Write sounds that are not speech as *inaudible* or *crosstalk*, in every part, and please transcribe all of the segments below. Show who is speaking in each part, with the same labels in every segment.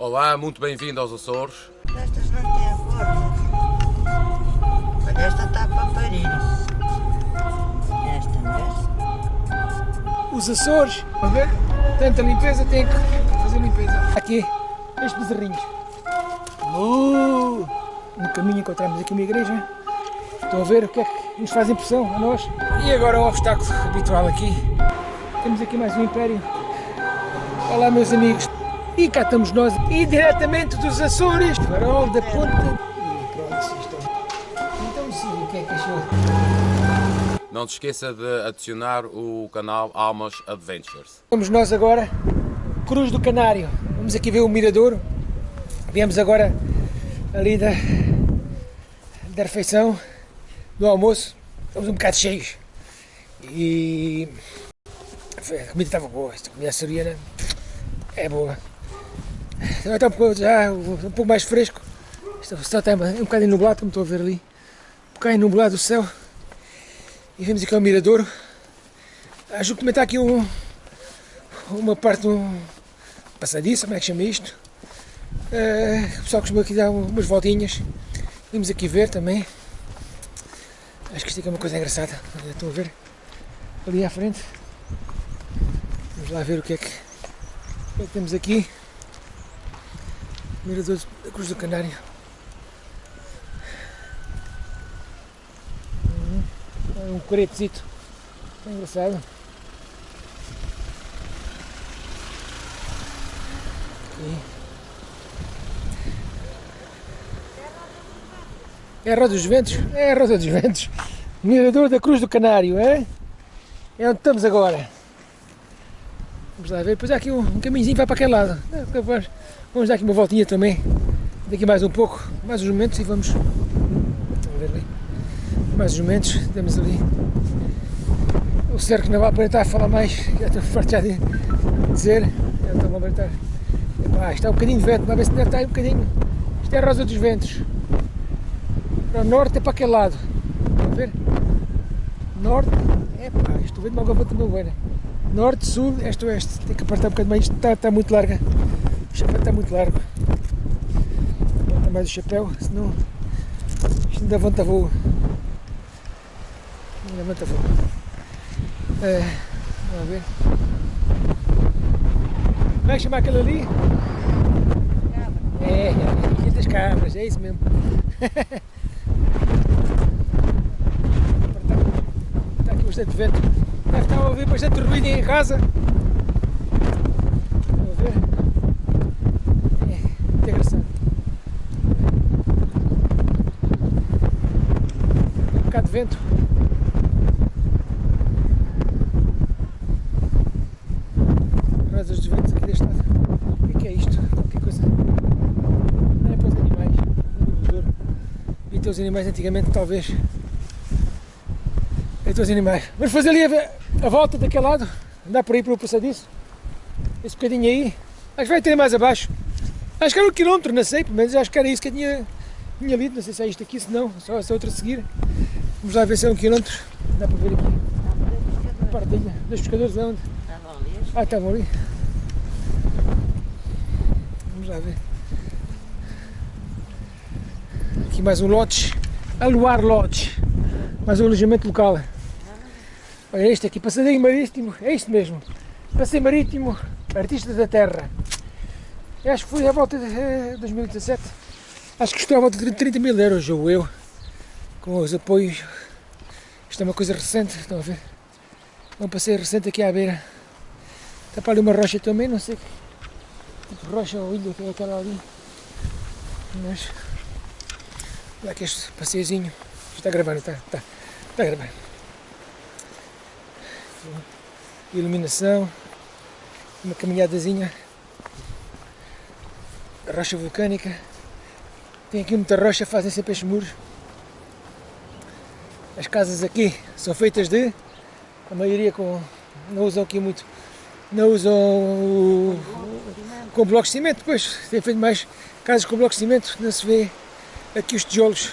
Speaker 1: Olá, muito bem-vindo aos Açores.
Speaker 2: Estas não têm cor. Olha, esta está para parir. Esta, vês?
Speaker 3: Os Açores, a ver? Tanta limpeza, tem que fazer limpeza. Aqui, estes bezerrinhos. Uh, no caminho encontramos aqui uma igreja. Estão a ver o que é que nos faz impressão a nós. E agora o obstáculo habitual aqui. Temos aqui mais um império. Olá meus amigos. E cá estamos nós, e diretamente dos Açores, farol da ponta. E pronto. Então sim, o que é que achou?
Speaker 1: Não se esqueça de adicionar o canal Almas Adventures.
Speaker 3: Vamos nós agora, Cruz do Canário. Vamos aqui ver o Miradouro. Viemos agora ali da, da refeição, do almoço. Estamos um bocado cheios. E a comida estava boa, esta comida açoriana é boa. Está um pouco, já, um pouco mais fresco. O céu está um bocadinho nublado, como estou a ver ali. Um bocadinho nublado o céu. E vemos aqui ao Miradouro. Acho que também está aqui um, uma parte de um passadiço, como é que chama isto? Eh, o pessoal costuma aqui dar umas voltinhas. Vimos aqui ver também. Acho que isto aqui é uma coisa engraçada. Estão a ver? Ali à frente. Vamos lá ver o que é que, o que, é que temos aqui. Mirador da Cruz do Canário. Hum, é um coretezito. É engraçado. É a Roda dos Ventos? É a Roda dos Ventos. Mirador da Cruz do Canário, é? É onde estamos agora. Vamos lá ver. Depois aqui um, um caminhozinho vai para aquele lado. É. Vamos dar aqui uma voltinha também. Daqui mais um pouco, mais uns momentos e vamos. Vamos ver ali. Mais uns momentos. Temos ali. O cerco não vai aparentar falar mais. Já estou farto já de dizer. Já estou a aparentar. Epá, está um bocadinho de vento, ver se estar aí um bocadinho. Isto é a Rosa dos Ventos. Para o norte é para aquele lado. Estão a ver? Norte. Epá, estou vendo uma gaveta meu buena. Norte, sul, este, oeste. Tem que apertar um bocadinho mais. Isto está, está muito larga. O chapéu está muito largo. Aperta mais o chapéu, senão isto ainda levanta voo. Ainda levanta voo. É, vamos ver. Como é que chama aquele ali? É, é, Ilha das Cabras, é isso mesmo. *laughs* Está aqui bastante vento. Deve estar a ouvir bastante ruído em casa. É, de vento. Rosas dos ventos aqui deste lado. O que é, que é isto? Qualquer coisa. Não é para os animais. Não é ter os animais antigamente, talvez. Ter os animais. Vamos fazer ali a, a volta daquele lado. Andar por aí para o passadiço. Esse bocadinho aí. Acho que vai ter mais abaixo. Acho que era um quilómetro, não sei. Pelo menos acho que era isso que eu tinha, tinha lido. Não sei se é isto aqui, se não. Só essa outra a seguir. Vamos lá ver se é um quilómetro. Dá para ver aqui. A partilha. Dos pescadores de onde?
Speaker 2: Estavam ali.
Speaker 3: Ah, estavam ali. Vamos lá ver. Aqui mais um lodge. Aluar Lodge. Mais um alojamento local. Olha este aqui, passeio marítimo. É isto mesmo. Passeio marítimo, artistas da terra. Eu acho que foi à volta de eh, 2017. Acho que custou à volta de 30 mil euros, ou eu. Com os apoios. Isto é uma coisa recente, estão a ver? É um passeio recente aqui à beira. Está para ali uma rocha também, não sei que tipo rocha ou ilha que é aquela ali. Mas. Olha aqui este passeiozinho. Está gravando, está, está, está gravando. Iluminação. Uma caminhadazinha. Rocha vulcânica. Tem aqui muita rocha, fazem sempre estes muros. As casas aqui são feitas de. A maioria com. Não usam aqui muito. Não usam o, com blocos de cimento, depois tem feito mais casas com blocos de cimento, não se vê aqui os tijolos,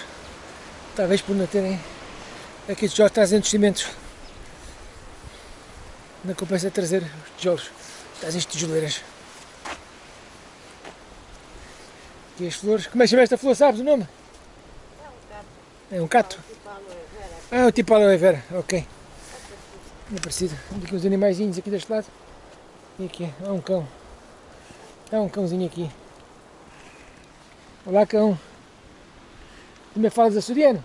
Speaker 3: talvez por não terem aqui os tijolos trazendo os cimentos. Não compensa trazer os tijolos, trazem as tijoleiras. Aqui as flores. Como é que chama esta flor, sabes o nome? É um cato. Ah, o tipo aloe vera, ok. É parecido. Aqui uns animaizinhos aqui deste lado. E aqui, há um cão. Há um cãozinho aqui. Olá, cão. Também falas açoriano?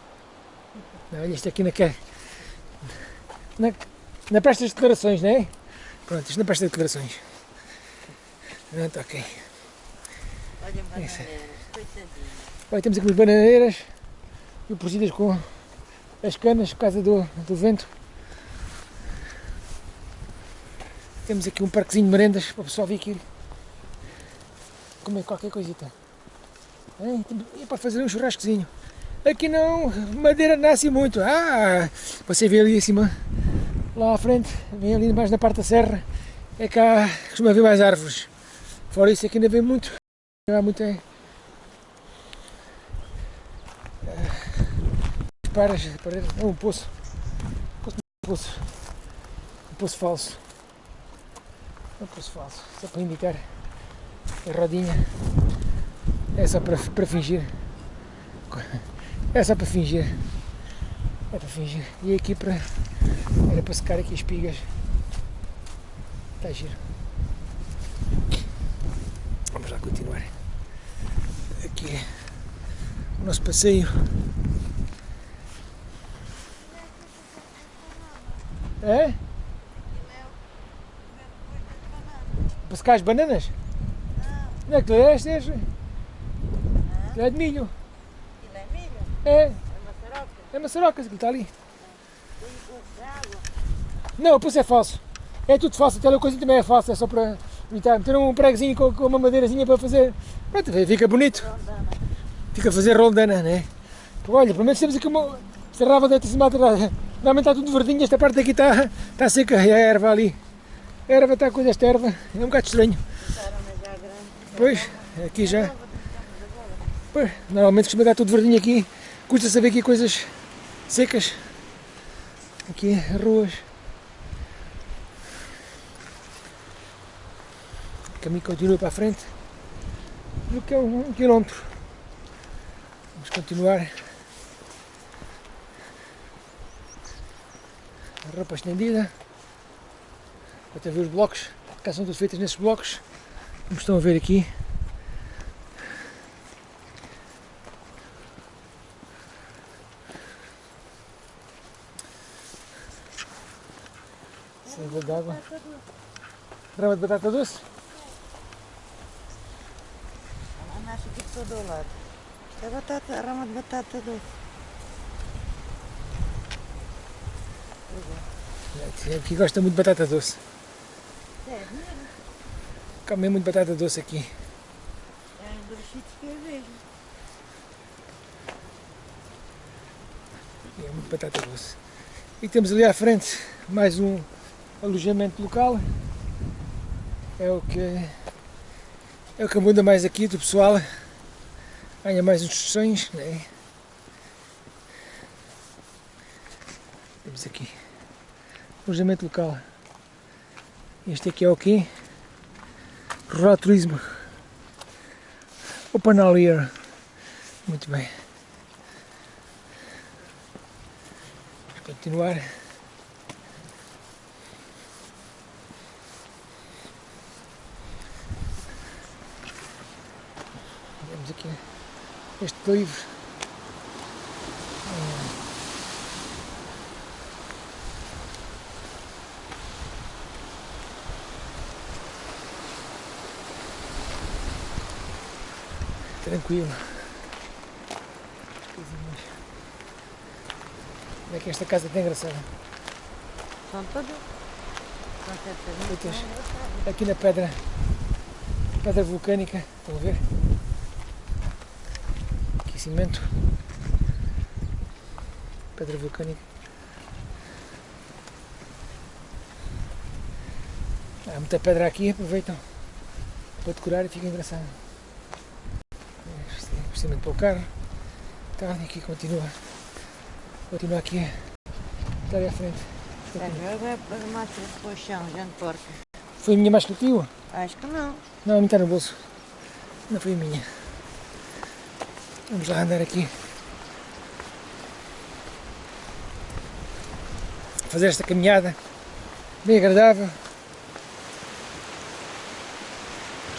Speaker 3: Não, olha isto aqui na que Na, na presta de declarações, não é? Pronto, isto na presta de declarações. Pronto, ok.
Speaker 2: Olha, bananeiras, coitadinha.
Speaker 3: Olha, temos aqui umas bananeiras e protegidas com as canas por causa do, do vento. Temos aqui um parquezinho de merendas para o pessoal vir aqui comer qualquer coisita. E para fazer um churrascozinho. Aqui não, madeira nasce muito. Ah, você vê ali em cima, lá à frente, vem ali mais na parte da serra, é cá costuma haver mais árvores. Fora isso aqui ainda vem muito. Há muito é, paras, paredes, é um poço. Poço, poço. Um poço falso. Um poço falso. Só para indicar a rodinha. É só para, para fingir. É só para fingir. É para fingir. E aqui para. Era para secar aqui as espigas. Está giro. Vamos lá continuar. Aqui é o nosso passeio. É? Para secar as bananas? Não é que é este? este? É de milho.
Speaker 2: Aquilo é milho?
Speaker 3: É,
Speaker 2: É maçaroca?
Speaker 3: é maçarocas que está ali. Não, pois é falso. É tudo falso, aquela coisinha também é falsa, é só para evitar. Meter um pregozinho com, com uma madeirazinha para fazer. Pronto, fica bonito.
Speaker 2: Rondana.
Speaker 3: Fica a fazer roldana, né? Olha, pelo menos temos aqui uma. Esta rava deve ter-se maltratada. Normalmente está tudo verdinho, esta parte aqui está, está seca, e a erva ali. A erva está com esta erva, é um bocado estranho. Pois, aqui já. Pois, normalmente costuma estar tudo verdinho aqui. Custa saber aqui coisas secas. Aqui, ruas. O caminho continua para a frente. No que é um, quilómetro. Vamos continuar. A roupa estendida. Para ver os blocos. Cá são todos feitos nesses blocos. Como estão a ver aqui. Rama de batata doce?
Speaker 2: Ela nasce aqui de todo o lado. É batata, a rama de batata doce.
Speaker 3: Aqui gosta muito de batata doce.
Speaker 2: É, mesmo.
Speaker 3: Come muito batata doce aqui.
Speaker 2: É um dos sítios que eu vejo.
Speaker 3: É muito batata doce. E temos ali à frente mais um alojamento local. É o que é o que abunda mais aqui do pessoal. Ganha mais instruções, né? Temos aqui alojamento local. Este aqui é o quê? Rural Turismo. Open all year. Muito bem. Vamos continuar. Vemos aqui este livro. Tranquilo. Como é que esta casa está engraçada?
Speaker 2: São muito
Speaker 3: Aqui na pedra, pedra vulcânica, estão a ver? Aqui cimento. Pedra vulcânica. Há muita pedra aqui, aproveitam para decorar e fica engraçado. É, Investimento para o carro. Então, e aqui continua. Continua aqui. Está ali à frente.
Speaker 2: Agora é para o chão, já porca.
Speaker 3: Foi a minha mais que o tio?
Speaker 2: Acho que não.
Speaker 3: Não, a minha está no bolso. Não foi a minha. Vamos lá andar aqui. Fazer esta caminhada bem agradável.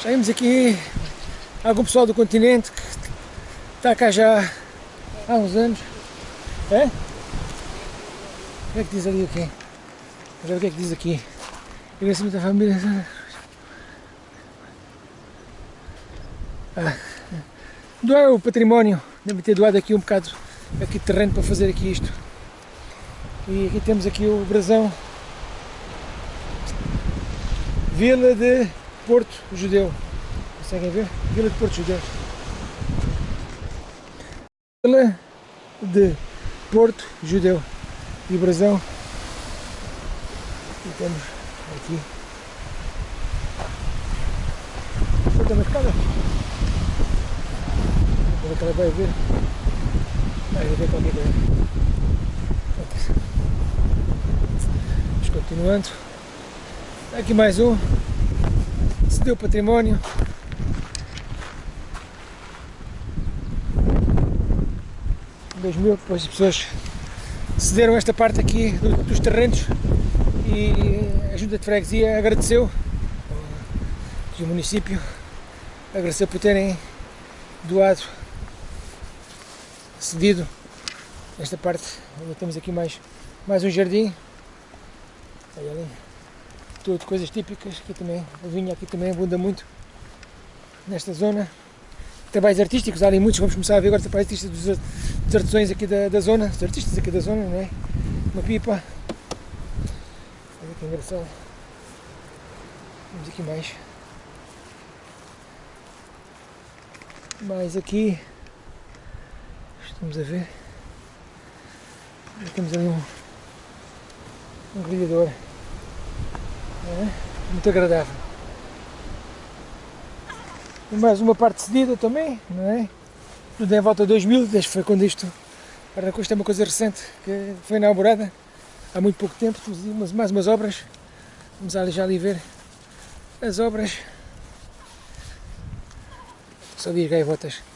Speaker 3: Vimos aqui algum pessoal do continente que está cá já há uns anos. É? O que é que diz ali o quê? Vamos ver o que é que diz aqui. Agradecimento da família. Ah, doar o património. Deve ter doado aqui um bocado aqui de terreno para fazer aqui isto. E aqui temos aqui o brasão. Vila de Porto Judeu. Conseguem ver? Vila de Porto Judeu. Vila de Porto Judeu. E brasão. E temos aqui. Solta uma escada. Ela vai ver. Vai ver qualquer coisa. Vamos continuando. Aqui mais um. Cedeu património. Em 2000, depois as pessoas cederam esta parte aqui do- dos terrenos e a Junta de Freguesia agradeceu e o município agradeceu por terem doado, cedido esta parte. Ainda temos aqui mais, mais um jardim. Ali. Tudo coisas típicas. Aqui também, o vinho aqui também abunda muito nesta zona. Trabalhos artísticos, há ali muitos, vamos começar a ver agora trabalhos artísticos dos, dos artesãos aqui da, da zona, dos artistas aqui da zona, não é? Uma pipa. Olha que engraçado. Vamos aqui mais. Mais aqui. Estamos a ver. Temos ali um, um grelhador. É? Muito agradável. E mais uma parte cedida também, não é? Tudo em volta de 2000, desde foi quando isto. Para isto é uma coisa recente que foi inaugurada há muito pouco tempo. Temos mais umas obras. Vamos ali já ali ver as obras. Só as gaivotas.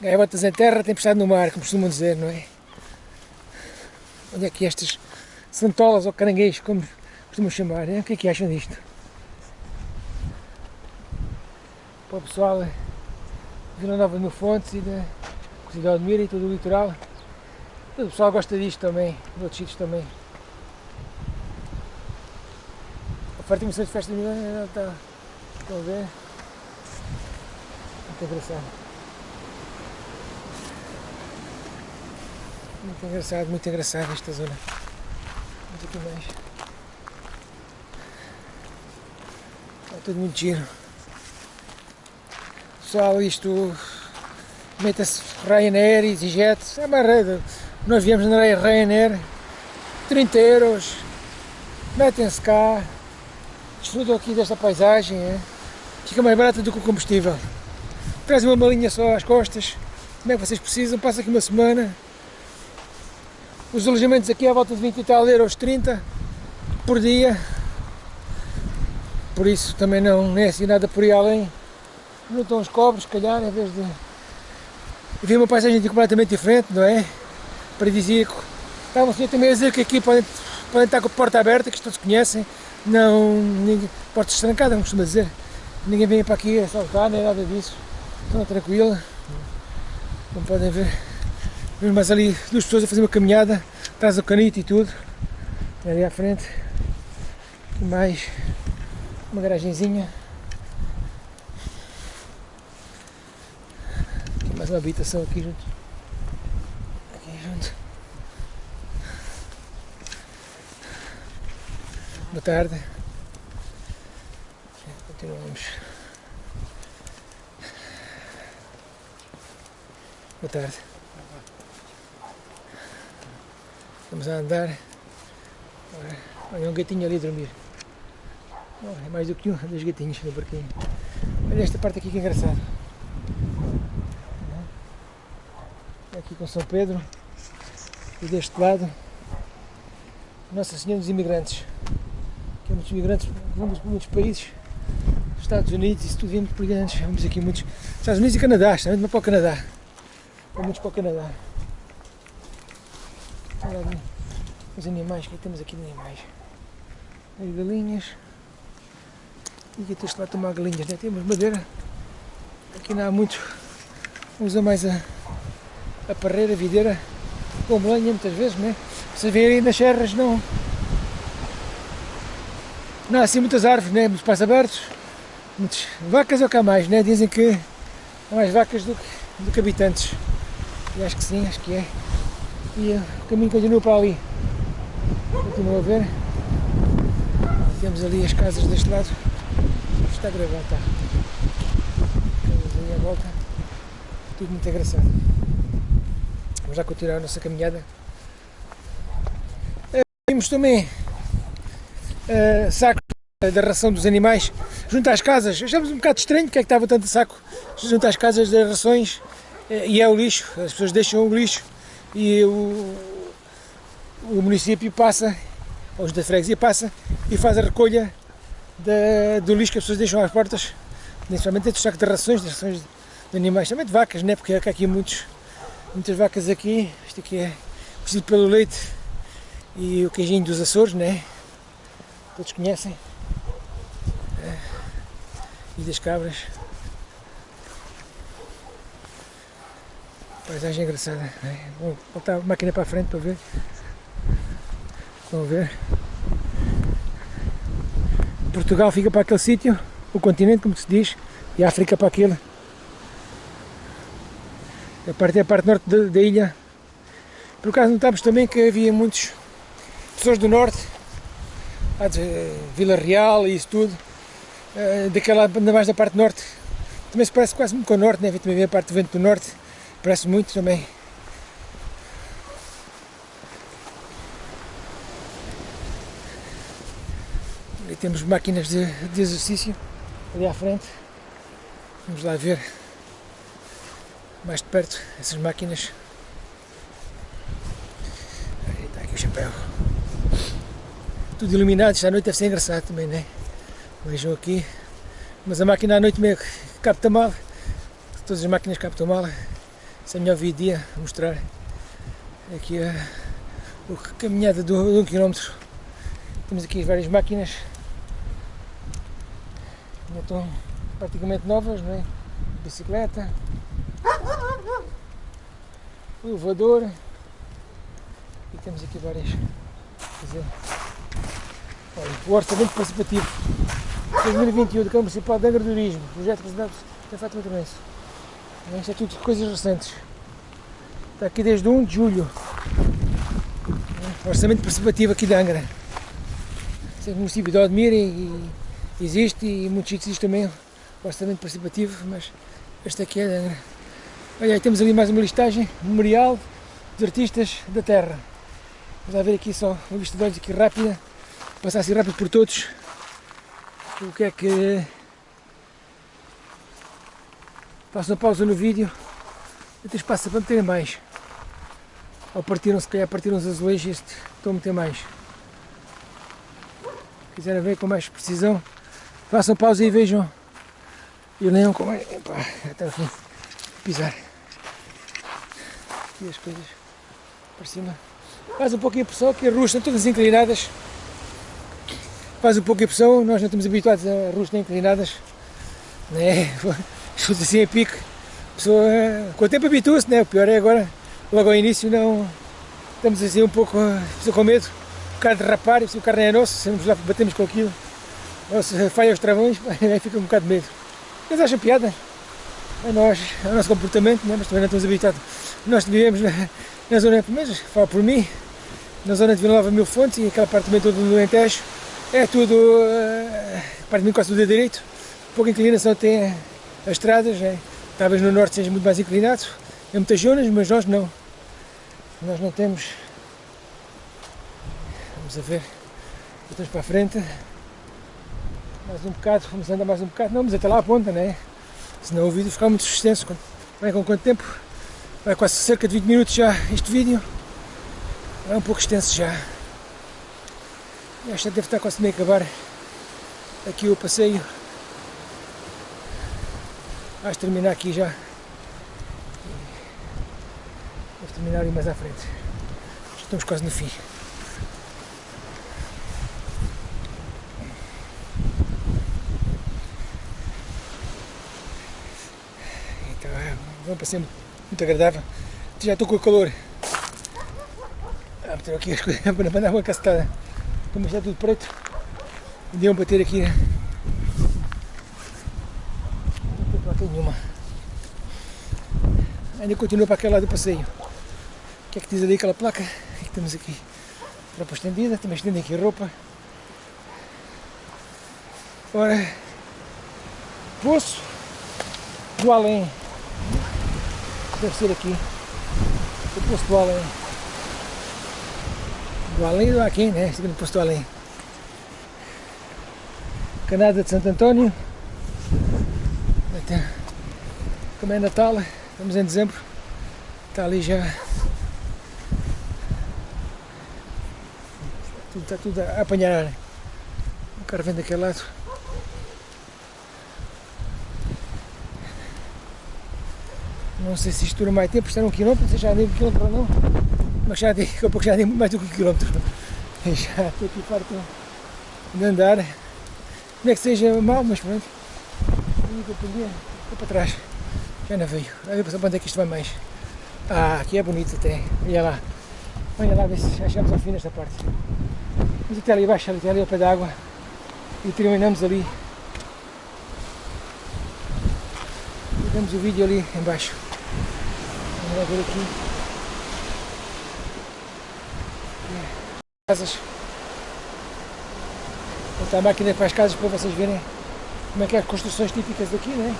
Speaker 3: Gaivotas em terra, tempestade no mar, como costumam dizer, não é? Onde é que estas santolas ou caranguejos, como costumam chamar, é? o que é que acham disto? Para o pessoal de Vila Nova no Fontes e da Cidade de Mira e todo o litoral. O pessoal gosta disto também, de outros sítios também. A parte de festa de Milão está, estão a ver? Muito engraçado. Muito engraçado, muito engraçado esta zona. Vamos aqui mais. Está tudo muito giro. Pessoal, isto meta-se Ryanair, EasyJet, é uma rede. Nós viemos na Ryanair, 30 euros, metem-se cá, desfrutam aqui desta paisagem, é? fica mais barata do que o combustível. Trazem uma malinha só às costas, como é que vocês precisam, passa aqui uma semana. Os alojamentos aqui à volta de 20 e tal euros, 30 por dia. Por isso também não é assim nada por aí além. Não estão os cobres, se calhar, em vez de. Vi uma paisagem completamente diferente, não é? Paradisíaco. Estavam assim também a dizer que aqui podem, podem estar com a porta aberta, que todos conhecem. Não. Ninguém, portas trancadas, como costuma dizer. Ninguém vem para aqui assaltar, nem nada disso. Estão tranquila. Como podem ver. Vemos mais ali duas pessoas a fazer uma caminhada, atrás do canito e tudo. Ali à frente. Aqui mais uma garagenzinha. Aqui mais uma habitação aqui junto. Aqui junto. Boa tarde. Continuamos. Boa tarde. Estamos a andar. Olha, um gatinho ali a dormir. Oh, é mais do que um, dois gatinhos no parquinho. Olha esta parte aqui que é engraçado. Aqui com São Pedro. E deste lado Nossa Senhora dos Imigrantes. Que é muitos imigrantes vamos para muitos países. Estados Unidos, isso tudo vem muito brilhantes. Vamos aqui muitos. Estados Unidos e Canadá, especialmente para o Canadá. Vamos para o Canadá. Olha ali os animais, o que é que temos aqui de animais? As galinhas. E aqui tens lá tomar galinhas, né? Temos madeira. Aqui não há muito. Usa mais a, a parreira, a videira, com lenha muitas vezes, né? Veem aí nas serras não. Não há assim muitas árvores, né? Muitos espaços abertos. Muitas vacas é o que há mais, né? Dizem que há mais vacas do que, do que habitantes. E acho que sim, acho que é. E o caminho continua para ali. Continua a ver. Temos ali as casas deste lado. Está a gravar, está. Casas ali à volta. Tudo muito engraçado. Vamos já continuar a nossa caminhada. Uh, vimos também uh, da ração dos animais junto às casas. Achamos um bocado estranho porque é que estava tanto saco junto às casas das rações e é o lixo. As pessoas deixam o lixo e o, o município passa, ou da freguesia passa e faz a recolha da, do lixo que as pessoas deixam às portas, principalmente dos sacos de rações, das rações de animais, também de vacas, né? porque há aqui muitos, muitas vacas aqui, isto aqui é conhecido pelo leite e o queijinho dos Açores, né? todos conhecem, é. e das cabras. Paisagem engraçada. Né? Vou botar a máquina para a frente para ver. Vão ver. Portugal fica para aquele sítio, o continente, como se diz, e a África para aquele. A parte é a parte norte da, da ilha. Por acaso notámos também que havia muitos pessoas do norte, Vila Real e isso tudo, daquela, ainda mais da parte norte. Também se parece quase muito com o norte, né? também a parte do vento do norte, parece muito também. Temos máquinas de, de exercício ali à frente. Vamos lá ver mais de perto essas máquinas. Aí está aqui o chapéu. Tudo iluminado, à noite deve ser engraçado também, né? Vejam aqui. Mas a máquina à noite meio capta mal. Todas as máquinas captam mal. Isso é melhor vir dia mostrar. Aqui a, a caminhada de um quilómetro. Temos aqui várias máquinas. Ainda estão praticamente novas, não é? Bicicleta. Elevador. E temos aqui várias. Dizer, olha, o orçamento participativo 2021 do Câmara Municipal de Angra do Turismo, projeto apresentado pela Fátima Torrense. Isto é tudo coisas recentes. Está aqui desde 1 de julho. Orçamento participativo aqui de Angra. Sei que o município de Odmira e, existe e muitos sítios também orçamento participativo, mas este aqui é. Olha, aí temos ali mais uma listagem, memorial dos artistas da terra. Vamos ver aqui só uma vista de olhos aqui rápida, passar assim rápido por todos. O que é que Faço uma pausa no vídeo ter espaço para meter mais. Ou partiram, se calhar partiram os azulejos, este estou a meter mais. Se quiserem ver com mais precisão, façam pausa e vejam. E leiam com mais. Epá, até o fim. Pisar. Aqui as coisas para cima. Faz um pouquinho de pressão, que as ruas estão todas inclinadas. Faz um pouco de pressão, nós não estamos habituados a ruas inclinadas. Né? *laughs* chute assim a pique, a pessoa com o tempo habitua-se, né? o pior é agora, logo ao início não, estamos assim um pouco com medo, o carro derrapar, se o carro não é nosso, se lá batemos com aquilo, se falha os travões, *laughs* aí fica um bocado de medo. Eles acham piada, é nós, é o nosso comportamento, né? mas também não estamos habituados. Nós vivemos na, na zona, mas falo por mim, na zona de Vila Nova Mil Fontes e aquela parte também toda do Alentejo, é tudo, uh, praticamente quase tudo a direito, pouca inclinação tem as estradas, é, talvez no norte seja muito mais inclinado, em muitas zonas, mas nós não. Nós não temos. Vamos a ver. Voltamos para a frente. Mais um bocado, vamos andar mais um bocado. Não, mas até lá a ponta, né? Senão o vídeo fica muito extenso. Vai com quanto tempo? Vai quase cerca de 20 minutos já este vídeo. É um pouco extenso já. E que deve estar quase meio a acabar aqui o passeio. Vamos terminar aqui já. Vamos terminar ali mais à frente. Já estamos quase no fim. Um passeio muito agradável. Já estou com o calor. Ah, meter aqui as coisas *laughs* para dar uma cacetada. Como está tudo preto, deu para ter aqui. Não tem nenhuma. Ainda continua para aquele lado do passeio. O que é que diz ali aquela placa? É que temos aqui roupa estendida, também estendem aqui roupa. Ora, Poço do Além. Deve ser aqui. O Poço do Além. Do Além do Aquém, né? Segundo o Poço do Além. Canada de Santo António. Até, como é Natal, estamos em dezembro. Está ali já. Está tudo a apanhar. O carro vem daquele lado. Não sei se isto mais tempo, isto era um quilómetro, não sei se já andei um quilómetro ou não, mas já andei, *laughs* daqui a pouco já andei mais do que um quilómetro. *laughs* Já estou aqui farto de andar. Não é que seja mal, mas pronto. A companhia ficou para trás. Já não veio. A ver para onde é que isto vai mais. Ah, aqui é bonito até. Olha lá. Olha lá, ver se achamos ao fim desta parte. Vamos até ali abaixo, até ali ao pé da água. E terminamos ali. Damos o vídeo ali embaixo. Vamos ver aqui. Casas. Vou botar a máquina para as casas para vocês verem como é que é as construções típicas daqui, né?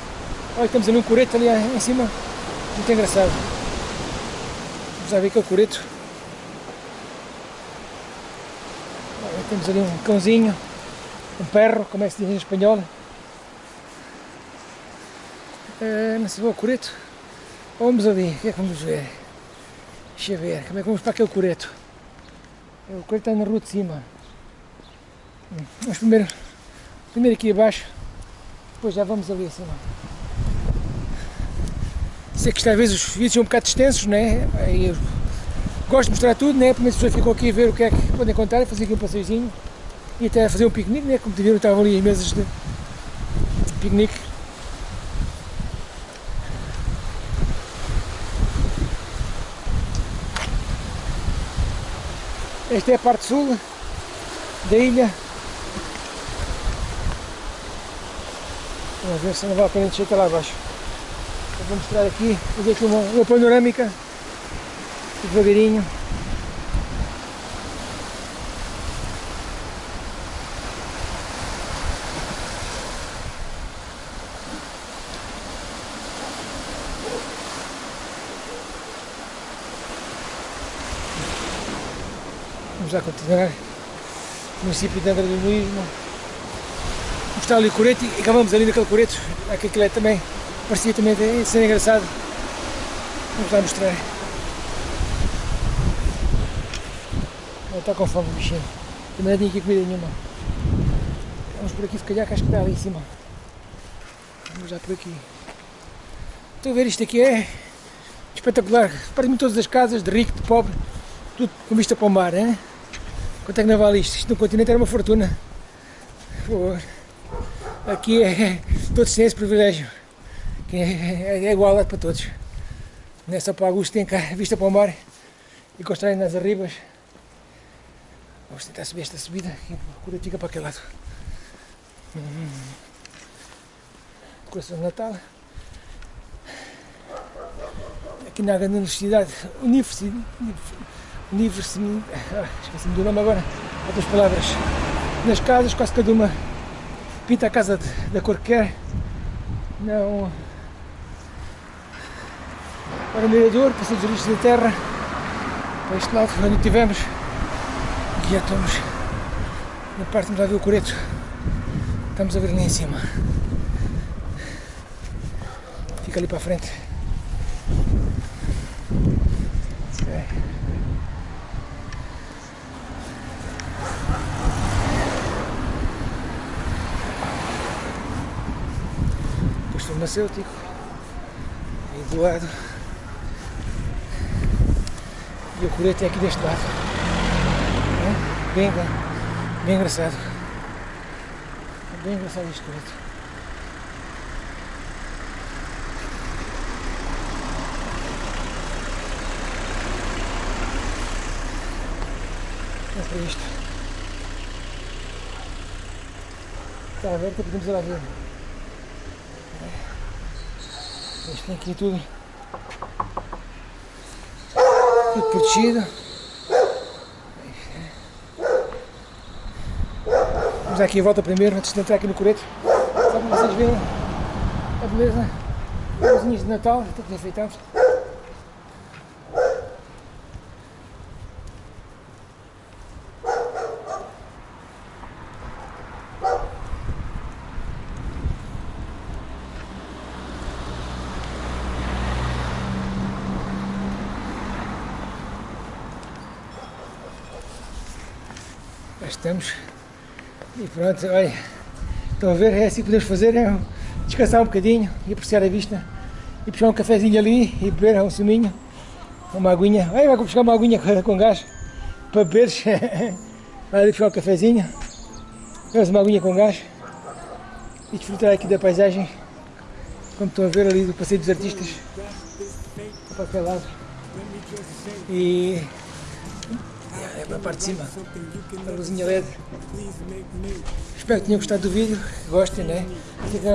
Speaker 3: Olha, temos ali um coreto ali em cima. Muito engraçado. Vamos lá ver que é o coreto. Olha, temos ali um cãozinho, um perro, como é que se diz em espanhol. É, não sei, o coreto. Vamos ali, o que é que vamos ver? Deixa eu ver, como é que vamos para aquele coreto? O coreto está na rua de cima. Hum, Vamos primeiro, primeiro aqui abaixo, depois já vamos ali acima. Sei que vezes os vídeos são um bocado extensos, né? Eu gosto de mostrar tudo, né? Primeiro as pessoas ficam aqui a ver o que é que podem contar, fazer aqui um passeiozinho e até fazer um piquenique, né? Como te viram, estavam ali as mesas de piquenique. Esta é a parte sul da ilha. Vamos ver se não vale a pena descer até lá abaixo. Vou mostrar aqui, fazer aqui uma, uma panorâmica devagarinho. Vamos lá continuar. Município de Angra do Heroísmo. Mostrar ali o coreto e acabamos ali naquele coreto. Aquilo é também, parecia também ser engraçado. Vamos lá mostrar. Está com fome o bichinho. Também não tinha aqui comida nenhuma. Vamos por aqui se calhar que acho que está ali em cima. Vamos já por aqui. Estou a ver isto aqui é espetacular. Parece-me todas as casas de rico, de pobre, tudo com vista para o mar, hein? Quanto é que não vale isto? Isto no continente era uma fortuna. Pô, aqui é, todos têm esse privilégio. Que é, é, é igualdade para todos. Não é só para alguns que têm cá vista para o mar e constroem nas arribas. Vamos tentar subir esta subida e a cura fica para aquele lado. Hum. Decoração de Natal. Aqui na grande universidade, universidade, universidade, ah, *laughs* esqueci-me do nome agora, outras palavras. Nas casas, quase cada uma pinta a casa da cor que quer. Não. Para o mirador, passeio dos lixos da terra, para este lado, onde estivemos. E já estamos na parte onde vai ver o coreto. Estamos a ver ali em cima. Fica ali para a frente. Ok. Posto farmacêutico. Aí do lado. E o coreto é aqui deste lado. Bem, bem, bem engraçado. Bem engraçado este coreto. É isto. Está aberto, podemos ir lá ver. Isto tem aqui tudo. Tudo protegido. Vamos dar aqui a volta primeiro antes de entrar aqui no coreto. Só para vocês verem a beleza. Luzinhas de Natal, todos enfeitados. E pronto, olha. Estão a ver? É assim que podemos fazer, é descansar um bocadinho e apreciar a vista. E puxar um cafezinho ali e beber um suminho. Uma aguinha. Vai buscar uma aguinha com gás para beberes. *laughs* Vai ali puxar um cafezinho. Bebes uma aguinha com gás. E desfrutar aqui da paisagem. Como estão a ver ali do Passeio dos Artistas. Para aquele lado. E é para a parte de cima, a luzinha LED. Espero que tenham gostado do vídeo, gostem, né?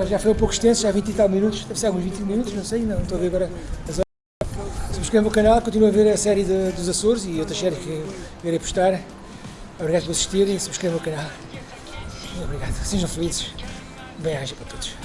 Speaker 3: Já foi um pouco extenso, já 20 e tal minutos, deve ser alguns 20 minutos, não sei, não estou a ver agora as horas. Subscrevam o canal, continuem a ver a série de, dos Açores e outras séries que irei postar. Obrigado por assistirem e subscrevam o canal. Obrigado, sejam felizes. Bem-aja para todos.